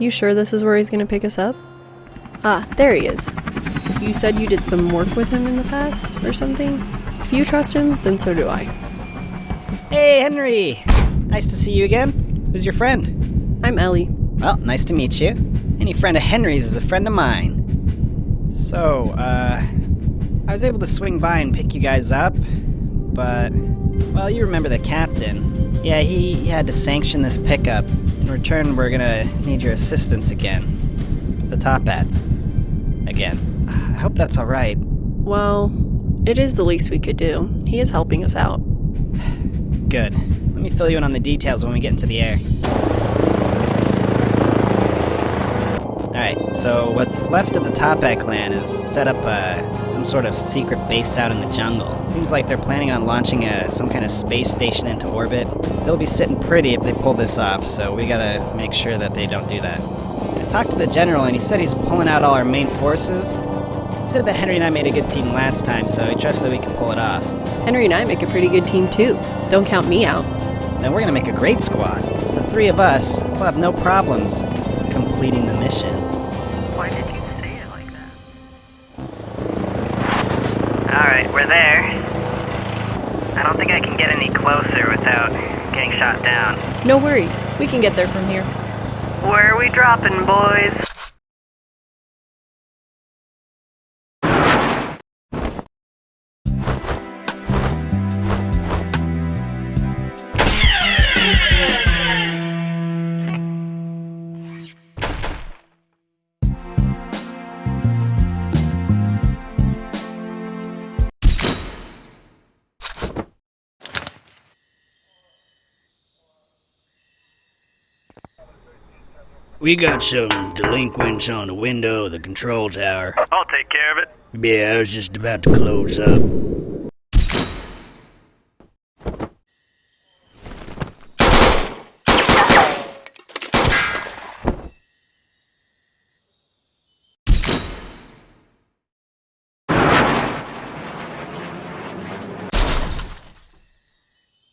You sure this is where he's gonna pick us up? Ah, there he is. You said you did some work with him in the past, or something? If you trust him, then so do I. Hey, Henry! Nice to see you again. Who's your friend? I'm Ellie. Well, nice to meet you. Any friend of Henry's is a friend of mine. So, uh, I was able to swing by and pick you guys up, but, well, you remember the captain. Yeah, he, had to sanction this pickup. In return, we're gonna need your assistance again. The Toppats. Again. I hope that's alright. Well, it is the least we could do. He is helping us out. Good. Let me fill you in on the details when we get into the air. Alright, so what's left of the Toppat clan is set up uh, some sort of secret base out in the jungle. Seems like they're planning on launching a, some kind of space station into orbit. They'll be sitting pretty if they pull this off, so we gotta make sure that they don't do that. I talked to the general and he said he's pulling out all our main forces. He said that Henry and I made a good team last time, so he trusts that we can pull it off. Henry and I make a pretty good team too. Don't count me out. Then we're gonna make a great squad. The three of us will have no problems completing the mission. Alright, we're there. I don't think I can get any closer without getting shot down. No worries. We can get there from here. Where are we dropping, boys? We got some delinquents on the window of the control tower. I'll take care of it. Yeah, I was just about to close up.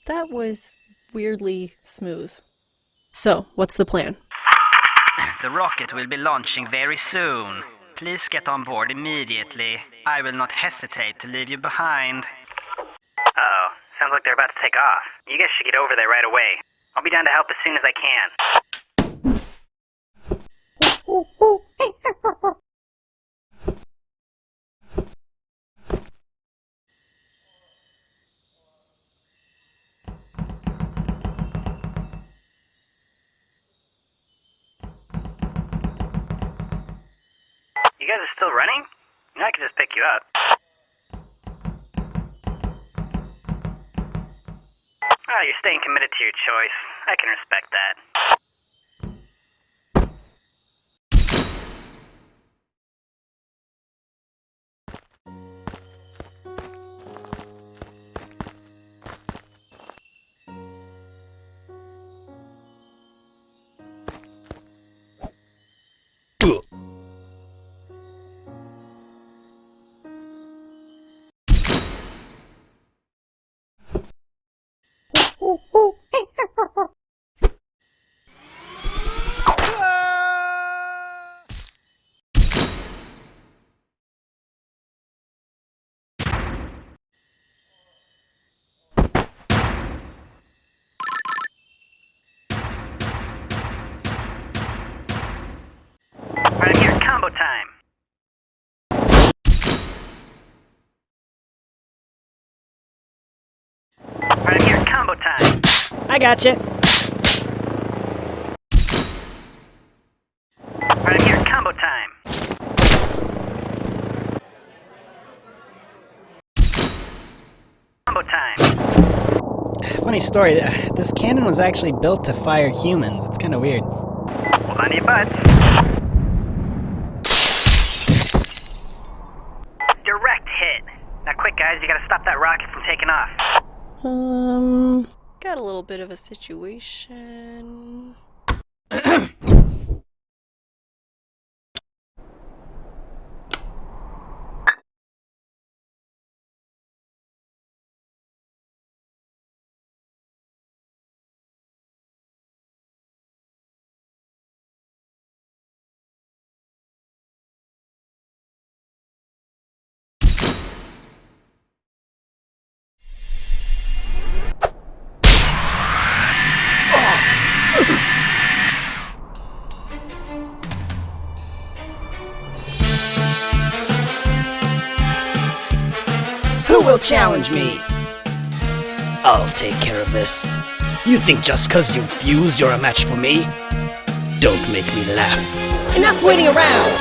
That was weirdly smooth. So, what's the plan? The rocket will be launching very soon. Please get on board immediately. I will not hesitate to leave you behind. oh, sounds like they're about to take off. You guys should get over there right away. I'll be down to help as soon as I can. Still running? I can just pick you up. Oh, you're staying committed to your choice. I can respect that. Right here, combo time. Right here, combo time. I got gotcha. Right here, combo time. Combo time. Funny story, this cannon was actually built to fire humans. It's kind of weird. Hold on to your butts. Direct hit. Now quick guys, you gotta stop that rocket from taking off. Um, got a little bit of a situation. Will challenge me? I'll take care of this. You think just cause you've fused you're a match for me? Don't make me laugh. Enough waiting around!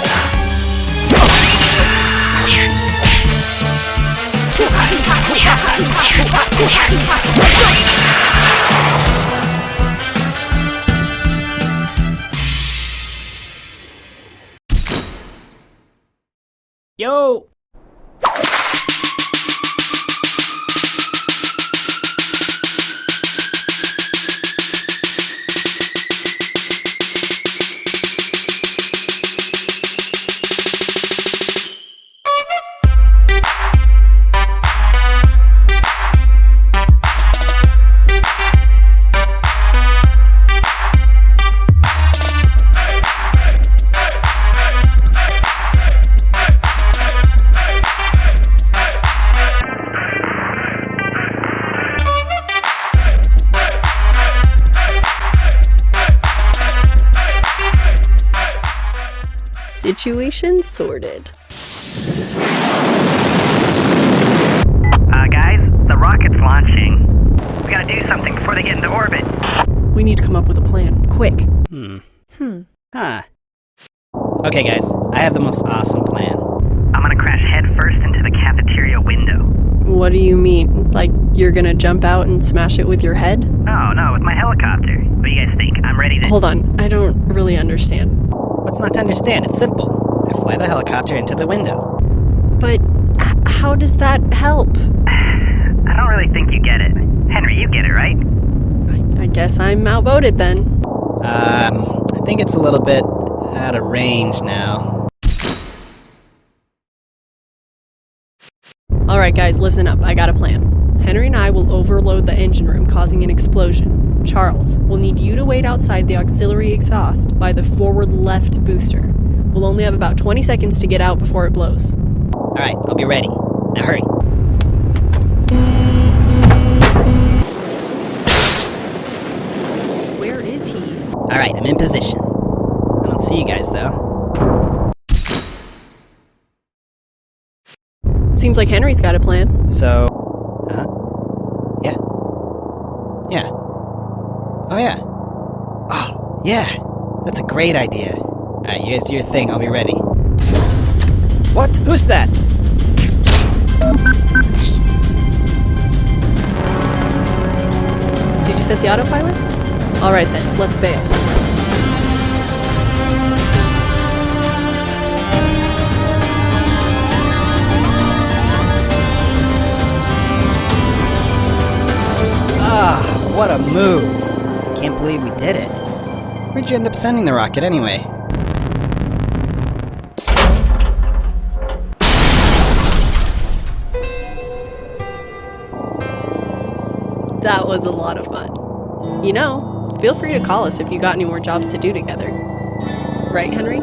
Yo! Situation sorted. Uh, guys, the rocket's launching. We gotta do something before they get into orbit. We need to come up with a plan. Quick. Hmm. Hmm. Huh. Okay, guys, I have the most awesome plan. I'm gonna crash headfirst into the cafeteria window. What do you mean? Like you're gonna jump out and smash it with your head? No, no, with my helicopter. What do you guys think? I'm ready to. Hold on, I don't really understand. What's not to understand? It's simple. I fly the helicopter into the window. But how does that help? I don't really think you get it. Henry, you get it, right? I, I guess I'm outvoted then. Um, I think it's a little bit out of range now. Alright, guys, listen up. I got a plan. Henry and I will overload the engine room, causing an explosion. Charles, we'll need you to wait outside the auxiliary exhaust by the forward left booster. We'll only have about 20 seconds to get out before it blows. Alright, I'll be ready. Now hurry. Where is he? Alright, I'm in position. I don't see you guys though. Seems like Henry's got a plan. So. Uh huh. Yeah. Yeah. Oh, yeah. Oh, yeah. That's a great idea. Alright, you guys do your thing. I'll be ready. What? Who's that? Did you set the autopilot? Alright then, let's bail. Ah, what a move. Can't believe we did it. Where'd you end up sending the rocket anyway? That was a lot of fun. You know, feel free to call us if you got any more jobs to do together. Right, Henry?